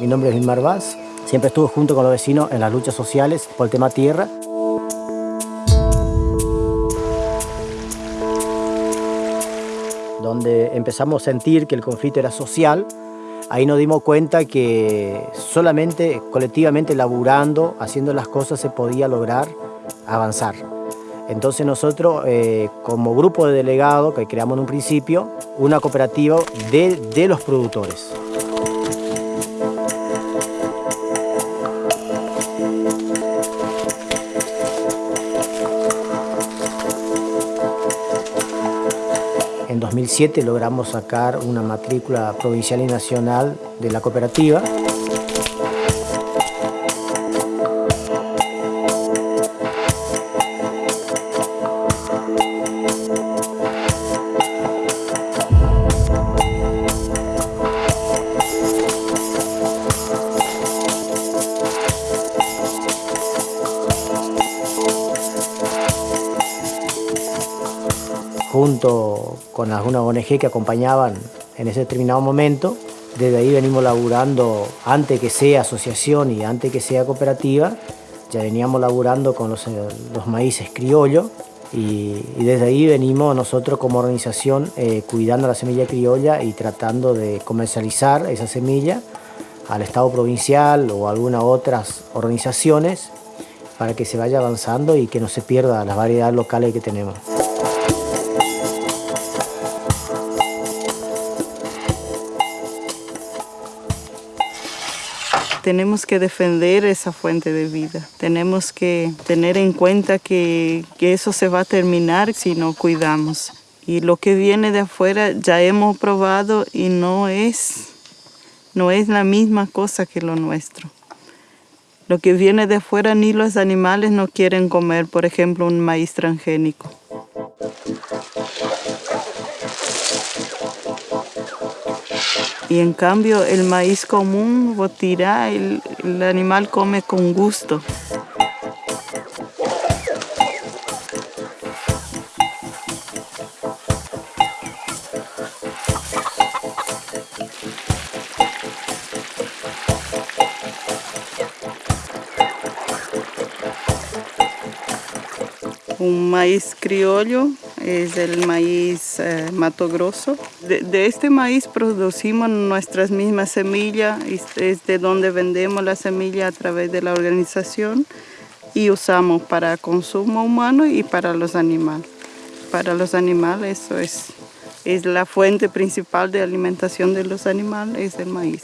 Mi nombre es Vilmar Vaz. Siempre estuve junto con los vecinos en las luchas sociales por el tema tierra. Donde empezamos a sentir que el conflicto era social, ahí nos dimos cuenta que solamente colectivamente laburando, haciendo las cosas se podía lograr avanzar. Entonces nosotros, eh, como grupo de delegados que creamos en un principio, una cooperativa de, de los productores. En 2007 logramos sacar una matrícula provincial y nacional de la cooperativa. junto con algunas ONG que acompañaban en ese determinado momento. Desde ahí venimos laburando, antes que sea asociación y antes que sea cooperativa, ya veníamos laburando con los, los maíces criollos y, y, desde ahí venimos nosotros como organización eh, cuidando la semilla criolla y tratando de comercializar esa semilla al Estado provincial o a algunas otras organizaciones para que se vaya avanzando y que no se pierda las variedades locales que tenemos. Tenemos que defender esa fuente de vida. Tenemos que tener en cuenta que, eso se va a terminar si no cuidamos. Y lo que viene de afuera ya hemos probado y no es, no es la misma cosa que lo nuestro. Lo que viene de afuera ni los animales no quieren comer, por ejemplo, un maíz transgénico. Y en cambio el maíz común, botirá, el, animal come con gusto. Un maíz criollo es el maíz eh, Mato Grosso. De, este maíz producimos nuestras mismas semillas, es de donde vendemos la semilla a través de la organización y usamos para consumo humano y para los animales. Para los animales eso es, es la fuente principal de alimentación de los animales, es el maíz.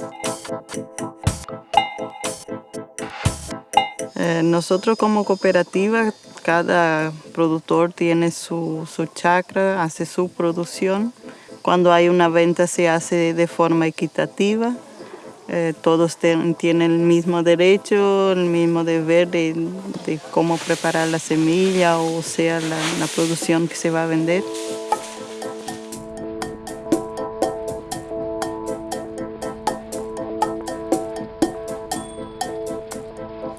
Eh, nosotros como cooperativa cada productor tiene su, su chacra, hace su producción. Cuando hay una venta se hace de forma equitativa. Eh, todos tienen el mismo derecho, el mismo deber de, de, cómo preparar la semilla o sea la, la producción que se va a vender.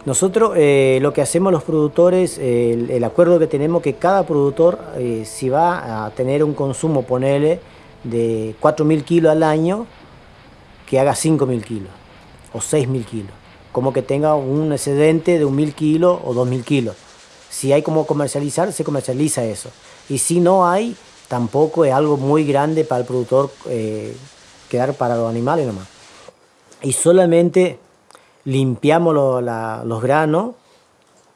Nosotros eh, lo que hacemos los productores, eh, el, acuerdo que tenemos que cada productor, eh, si va a tener un consumo, ponele, de 4.000 kilos al año, que haga 5.000 kilos o 6.000 kilos. Como que tenga un excedente de 1.000 kilos o 2.000 kilos. Si hay como comercializar, se comercializa eso. Y si no hay, tampoco es algo muy grande para el productor quedar para los animales nomás. Y solamente limpiamos los granos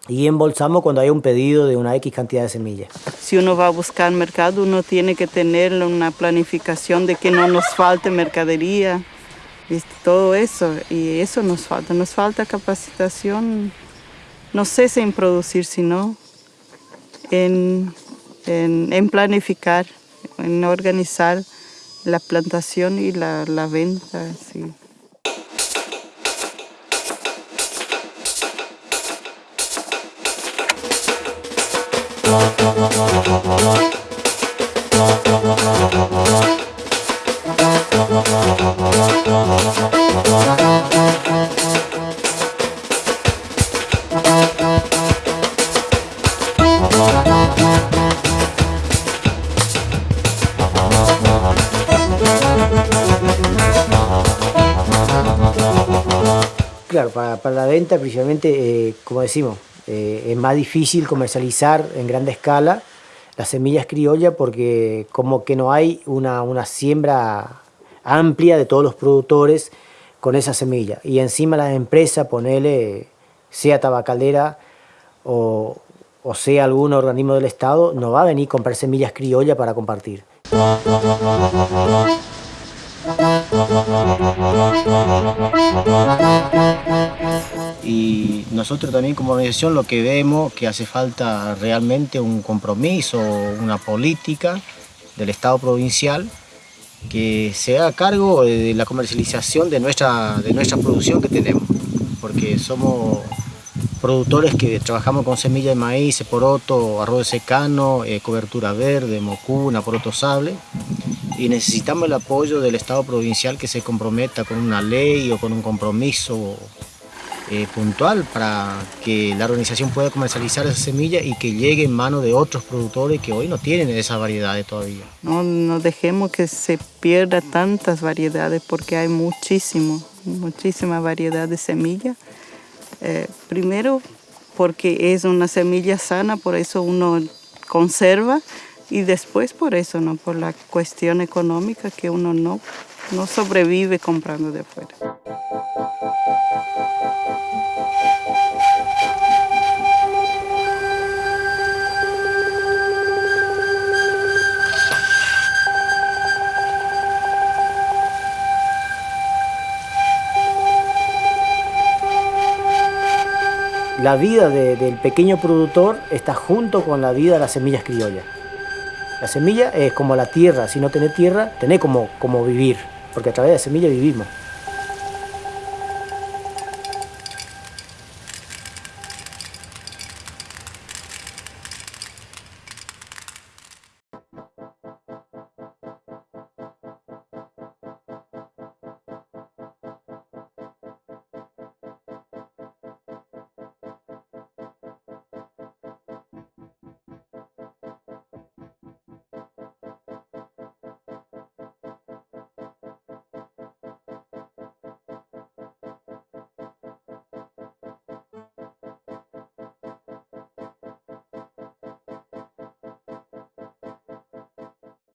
y embolsamos cuando hay un pedido de una X cantidad de semillas. Si uno va a buscar mercado, uno tiene que tener una planificación de que no nos falte mercadería, todo eso, y eso nos falta, nos falta capacitación, no cesa en producir, sino en, en, planificar, en organizar la plantación y la, la venta. Claro, para, para la venta principalmente, eh, como decimos, eh, es más difícil comercializar en grande escala las semillas criollas porque como que no hay una, una siembra amplia de todos los productores con esa semilla. Y encima la empresa, ponele, sea tabacalera o, o sea algún organismo del Estado, no va a venir a comprar semillas criollas para compartir. Y nosotros también como organización lo que vemos que hace falta realmente un compromiso, una política del Estado provincial que se haga cargo de la comercialización de nuestra, de nuestra producción que tenemos, porque somos productores que trabajamos con semilla de maíz, poroto, arroz secano, eh, cobertura verde, mocuna, poroto sable, y necesitamos el apoyo del Estado provincial que se comprometa con una ley o con un compromiso eh, puntual para que la organización pueda comercializar esa semilla y que llegue en manos de otros productores que hoy no tienen esas variedades todavía. No, no dejemos que se pierda tantas variedades porque hay muchísimo, muchísima variedad de semillas. Eh, primero porque es una semilla sana, por eso uno conserva y después por eso, ¿no? por la cuestión económica que uno no, no sobrevive comprando de afuera. La vida del pequeño productor está junto con la vida de las semillas criollas. La semilla es como la tierra, si no tenés tierra, tenés como, como vivir, porque a través de la semilla vivimos.